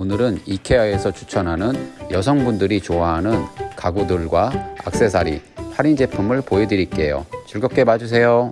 오늘은 이케아에서 추천하는 여성분들이 좋아하는 가구들과 악세사리, 할인 제품을 보여드릴게요. 즐겁게 봐주세요.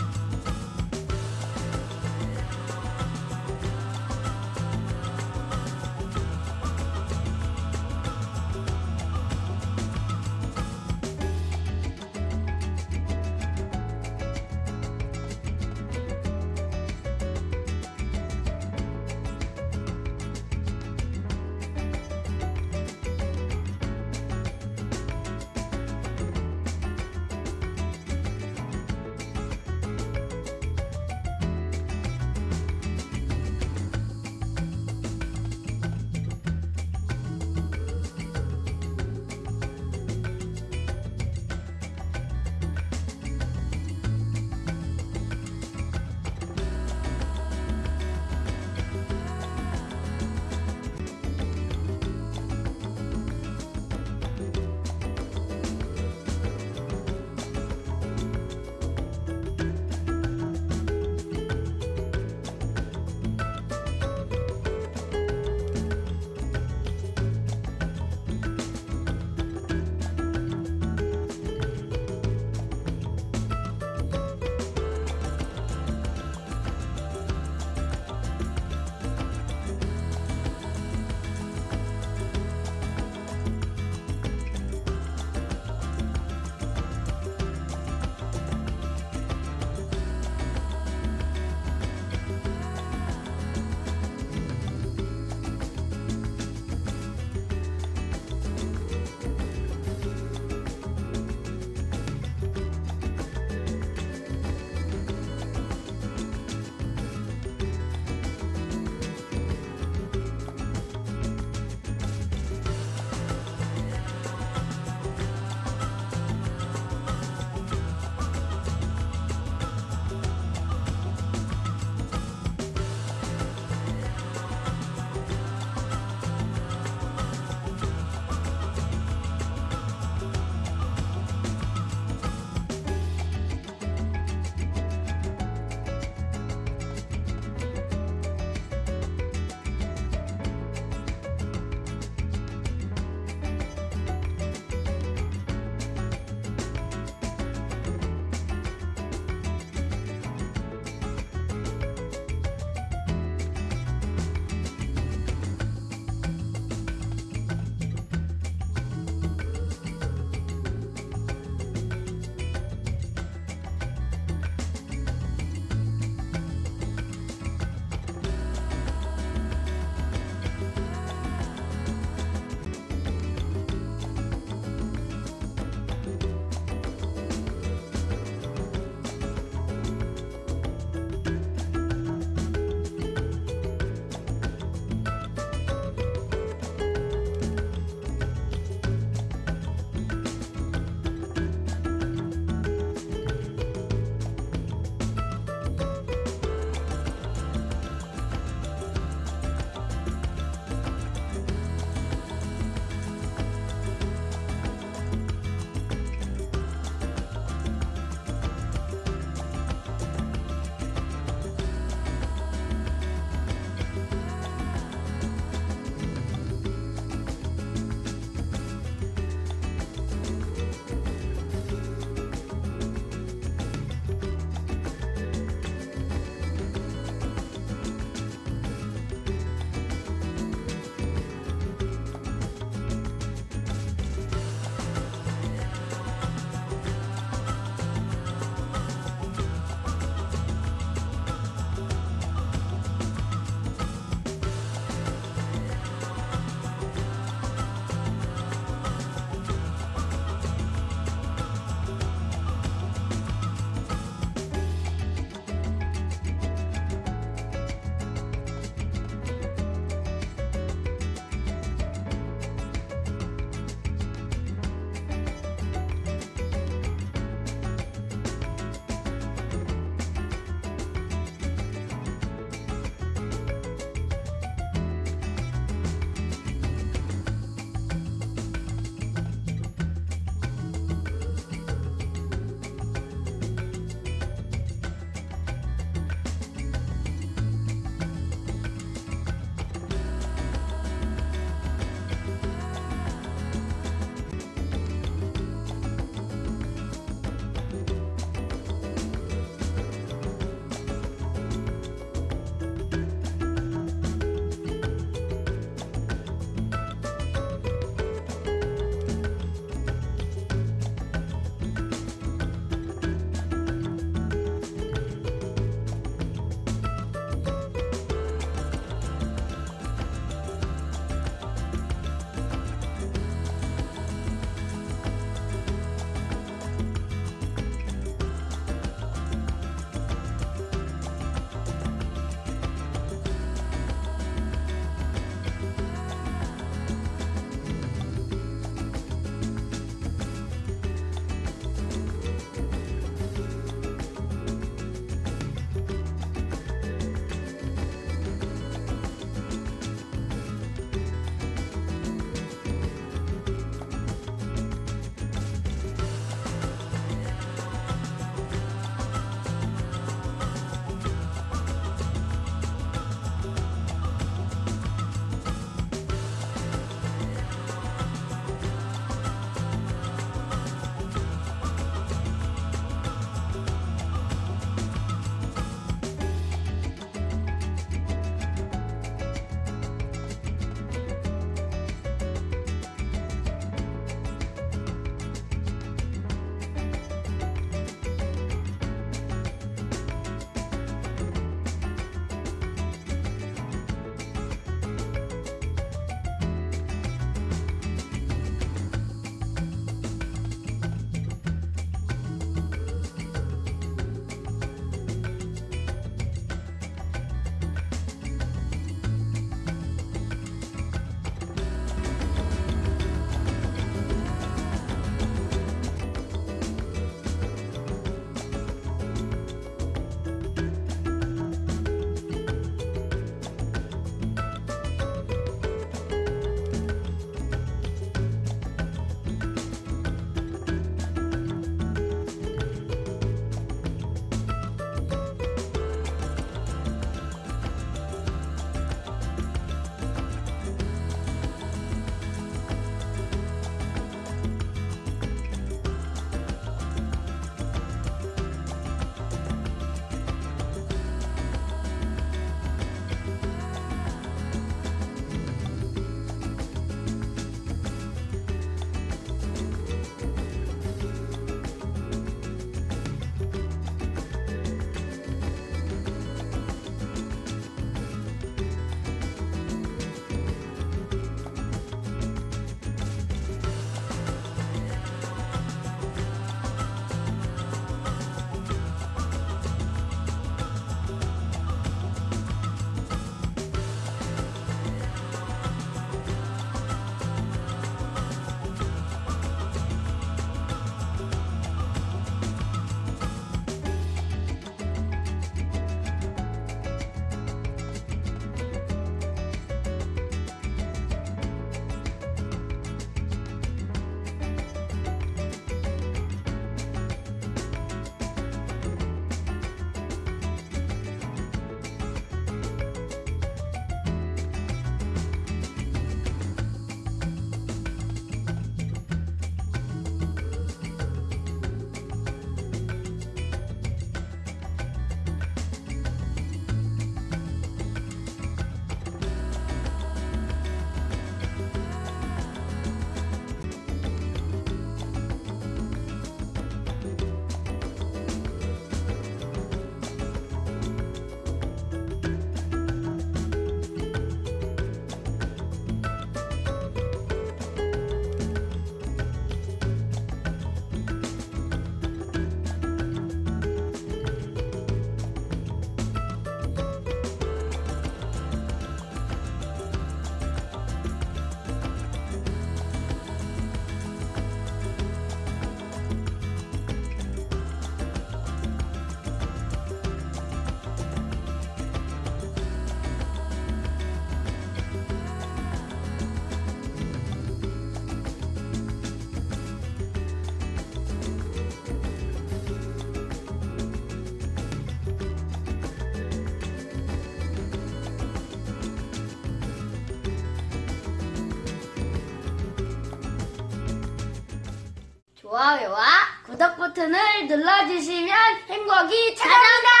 좋아요와 구독 버튼을 눌러주시면 행복이 찾아온다!